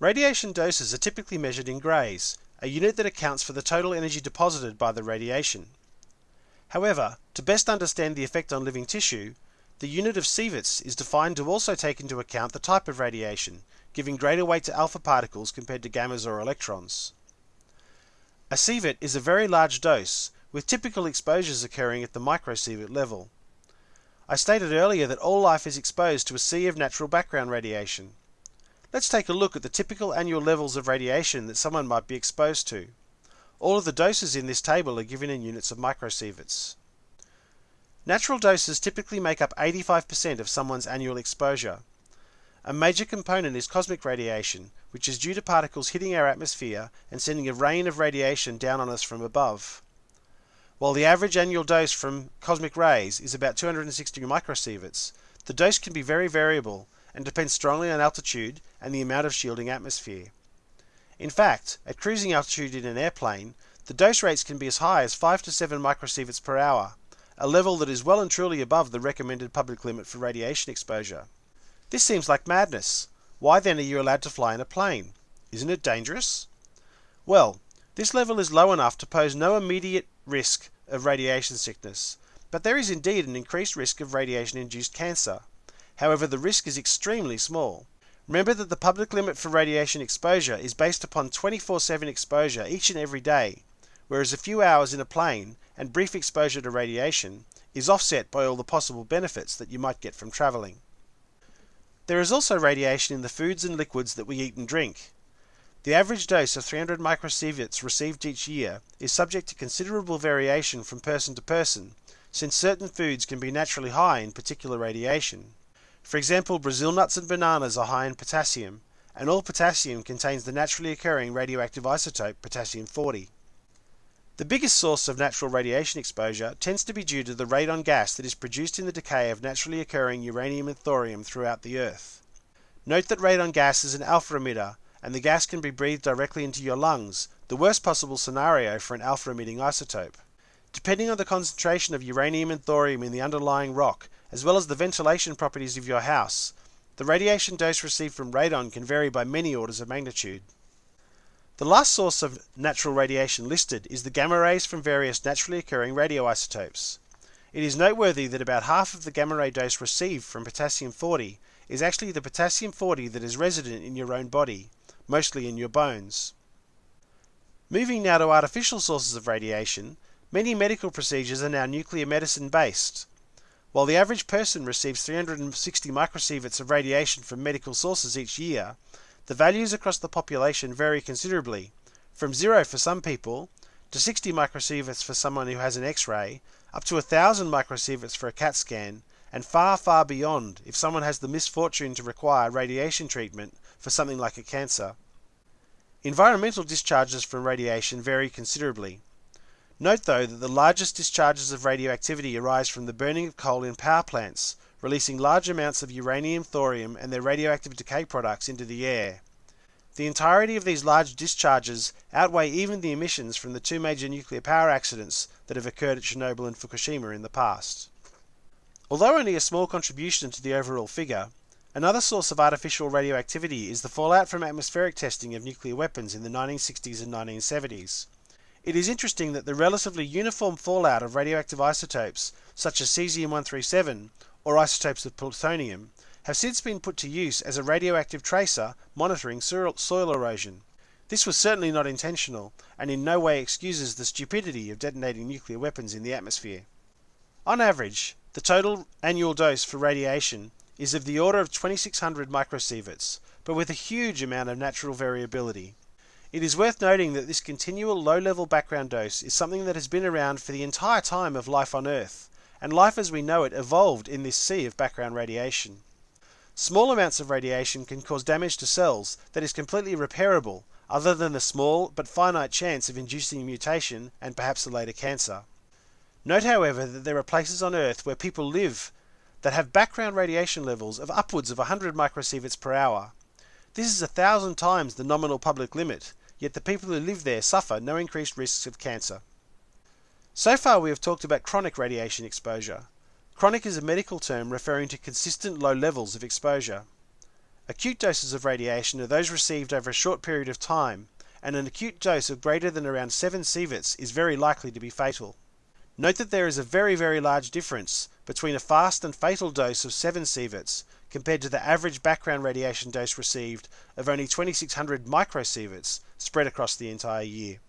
Radiation doses are typically measured in grays, a unit that accounts for the total energy deposited by the radiation. However, to best understand the effect on living tissue, the unit of sieverts is defined to also take into account the type of radiation, giving greater weight to alpha particles compared to gammas or electrons. A sievert is a very large dose, with typical exposures occurring at the microsievert level. I stated earlier that all life is exposed to a sea of natural background radiation. Let's take a look at the typical annual levels of radiation that someone might be exposed to. All of the doses in this table are given in units of microsieverts. Natural doses typically make up 85% of someone's annual exposure. A major component is cosmic radiation, which is due to particles hitting our atmosphere and sending a rain of radiation down on us from above. While the average annual dose from cosmic rays is about 260 microsieverts, the dose can be very variable and depends strongly on altitude and the amount of shielding atmosphere. In fact, at cruising altitude in an airplane, the dose rates can be as high as 5 to 7 microsieverts per hour, a level that is well and truly above the recommended public limit for radiation exposure. This seems like madness. Why then are you allowed to fly in a plane? Isn't it dangerous? Well, this level is low enough to pose no immediate risk of radiation sickness, but there is indeed an increased risk of radiation induced cancer. However, the risk is extremely small. Remember that the public limit for radiation exposure is based upon 24 7 exposure each and every day, whereas a few hours in a plane and brief exposure to radiation is offset by all the possible benefits that you might get from travelling. There is also radiation in the foods and liquids that we eat and drink. The average dose of 300 microsieverts received each year is subject to considerable variation from person to person, since certain foods can be naturally high in particular radiation. For example, Brazil nuts and bananas are high in potassium, and all potassium contains the naturally occurring radioactive isotope potassium-40. The biggest source of natural radiation exposure tends to be due to the radon gas that is produced in the decay of naturally occurring uranium and thorium throughout the Earth. Note that radon gas is an alpha emitter, and the gas can be breathed directly into your lungs, the worst possible scenario for an alpha emitting isotope. Depending on the concentration of uranium and thorium in the underlying rock, as well as the ventilation properties of your house, the radiation dose received from radon can vary by many orders of magnitude. The last source of natural radiation listed is the gamma rays from various naturally occurring radioisotopes. It is noteworthy that about half of the gamma ray dose received from potassium 40 is actually the potassium 40 that is resident in your own body, mostly in your bones. Moving now to artificial sources of radiation, many medical procedures are now nuclear medicine based. While the average person receives 360 microsieverts of radiation from medical sources each year, the values across the population vary considerably, from zero for some people to 60 microsieverts for someone who has an X-ray, up to 1000 microsieverts for a CAT scan, and far, far beyond if someone has the misfortune to require radiation treatment for something like a cancer. Environmental discharges from radiation vary considerably. Note though that the largest discharges of radioactivity arise from the burning of coal in power plants, releasing large amounts of uranium, thorium, and their radioactive decay products into the air. The entirety of these large discharges outweigh even the emissions from the two major nuclear power accidents that have occurred at Chernobyl and Fukushima in the past. Although only a small contribution to the overall figure, another source of artificial radioactivity is the fallout from atmospheric testing of nuclear weapons in the 1960s and 1970s. It is interesting that the relatively uniform fallout of radioactive isotopes, such as cesium-137 or isotopes of plutonium, have since been put to use as a radioactive tracer monitoring soil erosion. This was certainly not intentional, and in no way excuses the stupidity of detonating nuclear weapons in the atmosphere. On average, the total annual dose for radiation is of the order of 2600 microsieverts, but with a huge amount of natural variability. It is worth noting that this continual low-level background dose is something that has been around for the entire time of life on Earth, and life as we know it evolved in this sea of background radiation. Small amounts of radiation can cause damage to cells that is completely repairable, other than the small but finite chance of inducing a mutation and perhaps a later cancer. Note, however, that there are places on Earth where people live that have background radiation levels of upwards of 100 microsieverts per hour. This is a thousand times the nominal public limit, yet the people who live there suffer no increased risks of cancer. So far we have talked about chronic radiation exposure. Chronic is a medical term referring to consistent low levels of exposure. Acute doses of radiation are those received over a short period of time, and an acute dose of greater than around 7 sieverts is very likely to be fatal. Note that there is a very very large difference between a fast and fatal dose of 7 sieverts compared to the average background radiation dose received of only 2600 microsieverts spread across the entire year.